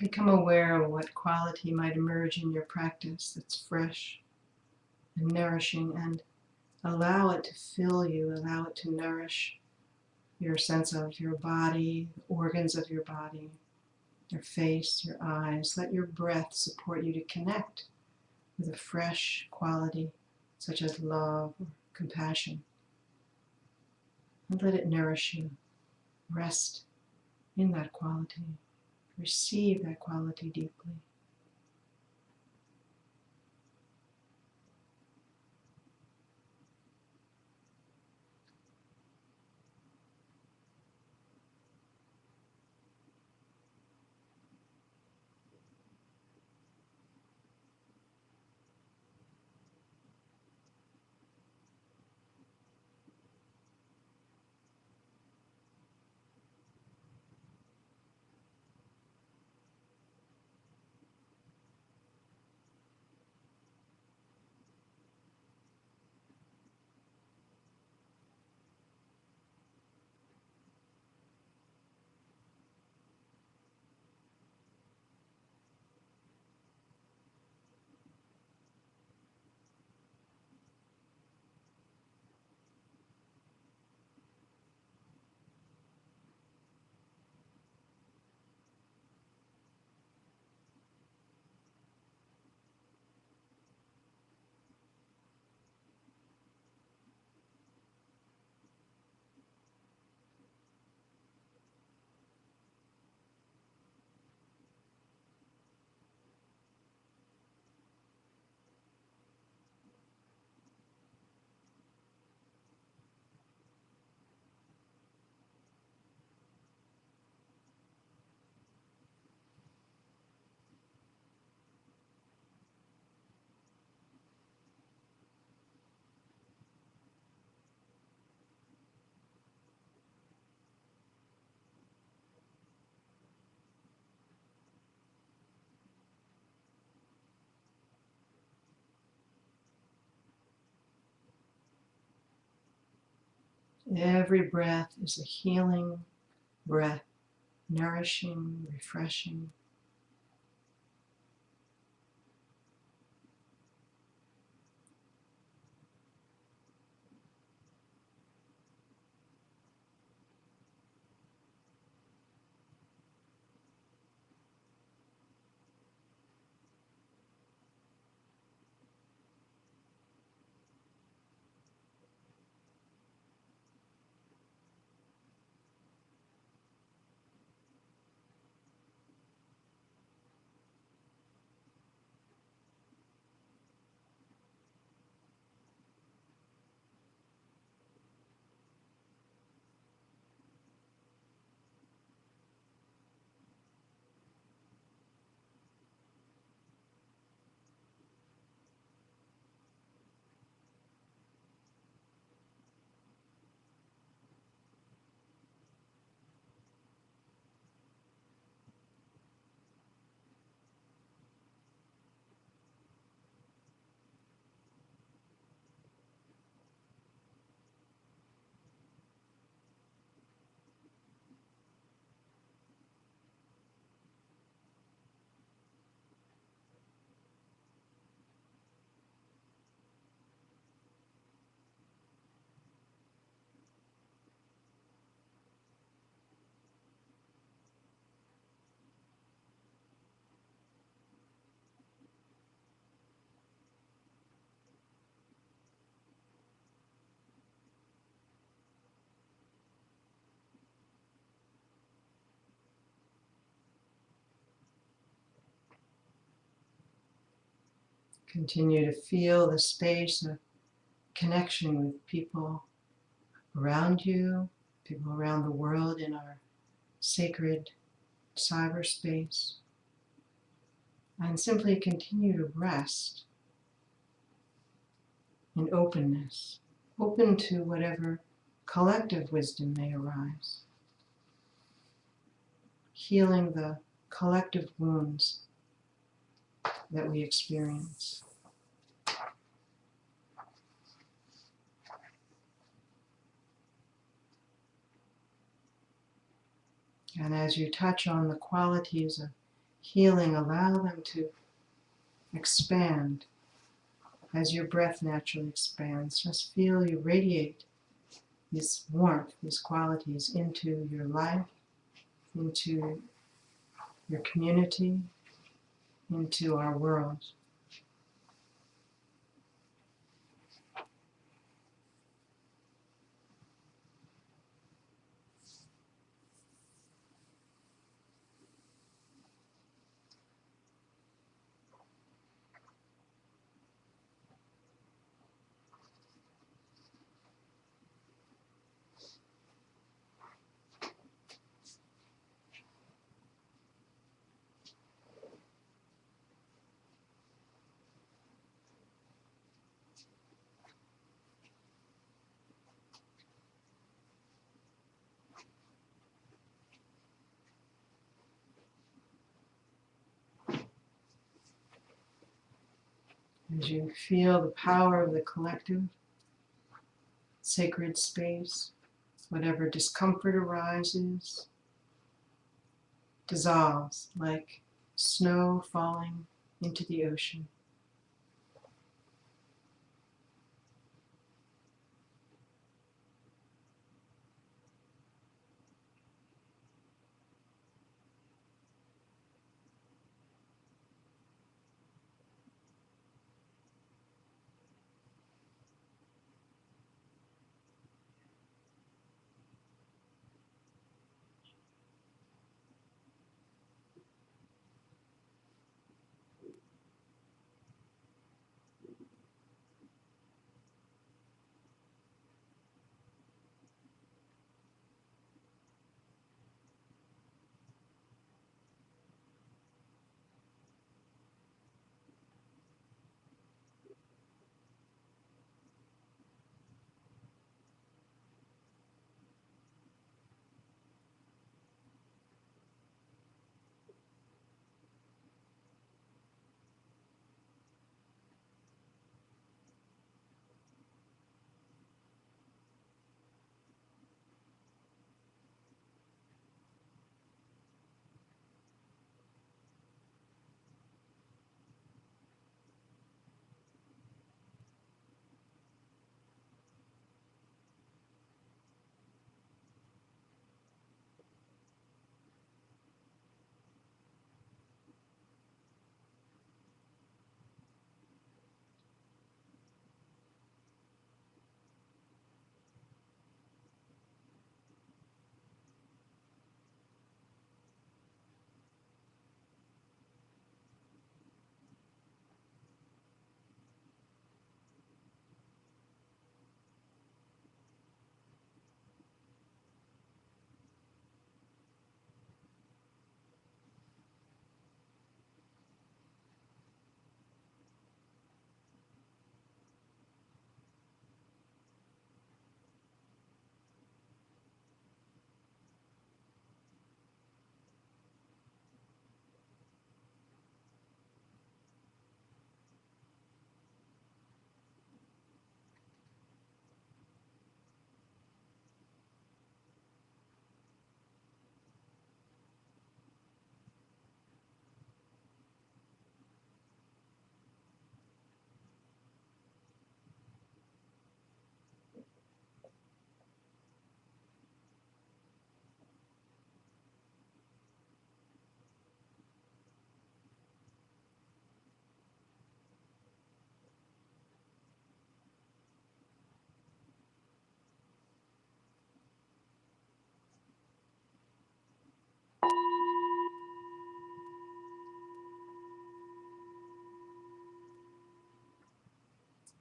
Become aware of what quality might emerge in your practice that's fresh and nourishing and allow it to fill you, allow it to nourish your sense of your body, organs of your body, your face, your eyes. Let your breath support you to connect with a fresh quality such as love or compassion. And let it nourish you. Rest in that quality. Receive that quality deeply. Every breath is a healing breath, nourishing, refreshing. Continue to feel the space of connection with people around you, people around the world in our sacred cyberspace. And simply continue to rest in openness, open to whatever collective wisdom may arise. Healing the collective wounds that we experience. And as you touch on the qualities of healing, allow them to expand as your breath naturally expands. Just feel you radiate this warmth, these qualities into your life, into your community, into our world. As you feel the power of the collective, sacred space, whatever discomfort arises, dissolves like snow falling into the ocean.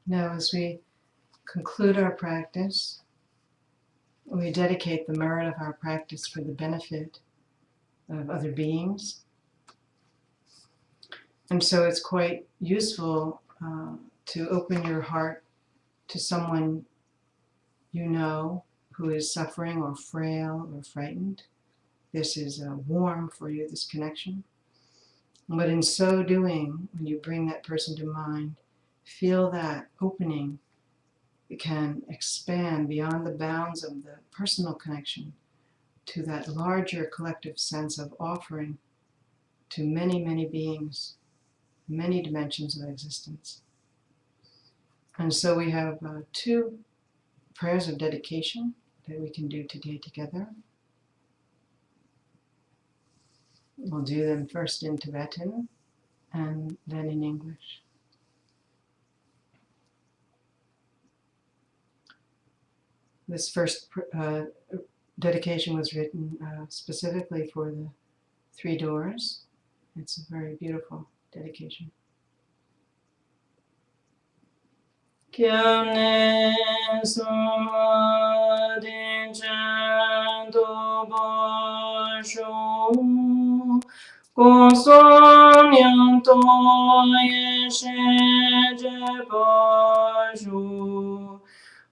Now, as we conclude our practice, we dedicate the merit of our practice for the benefit of other beings. And so it's quite useful uh, to open your heart to someone you know who is suffering or frail or frightened. This is uh, warm for you, this connection. But in so doing, when you bring that person to mind, feel that opening it can expand beyond the bounds of the personal connection to that larger collective sense of offering to many, many beings, many dimensions of existence. And so we have uh, two prayers of dedication that we can do today together. We'll do them first in Tibetan and then in English. This first uh, dedication was written uh, specifically for the three doors. It's a very beautiful dedication.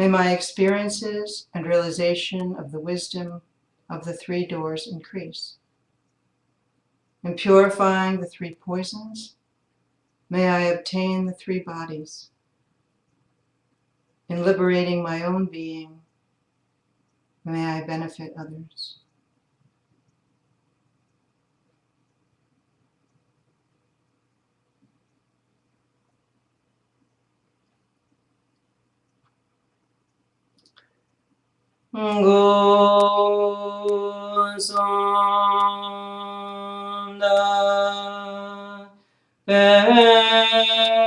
May my experiences and realization of the wisdom of the three doors increase. In purifying the three poisons, may I obtain the three bodies. In liberating my own being, may I benefit others. Gosanda Pegewa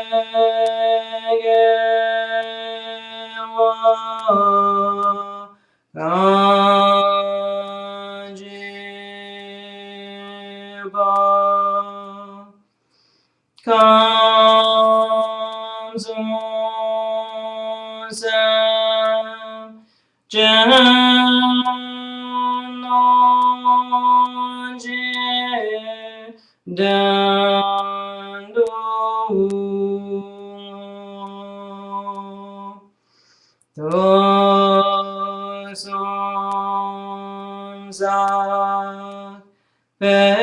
thương xót xa về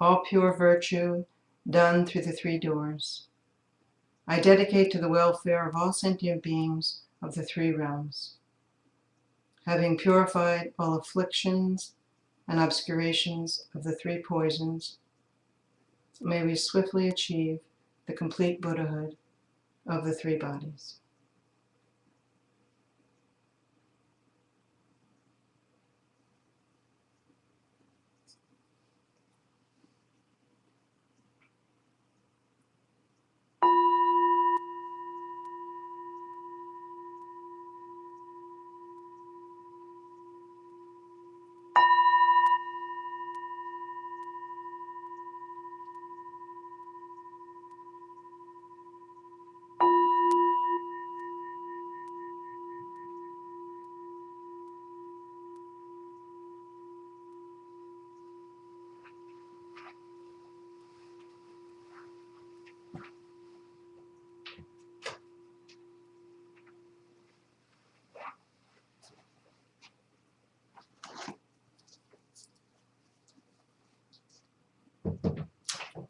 all pure virtue done through the three doors. I dedicate to the welfare of all sentient beings of the three realms. Having purified all afflictions and obscurations of the three poisons, may we swiftly achieve the complete Buddhahood of the three bodies.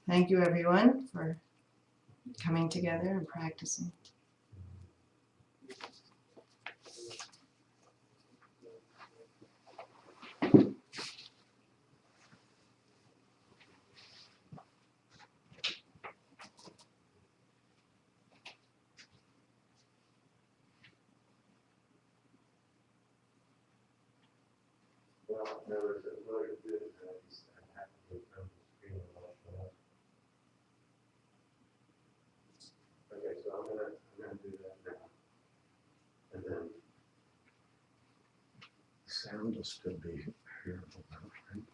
Thank you everyone for coming together and practicing. sound will still be here. right?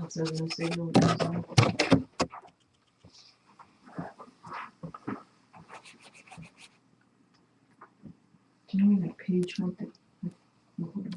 That's another signal. Page right there.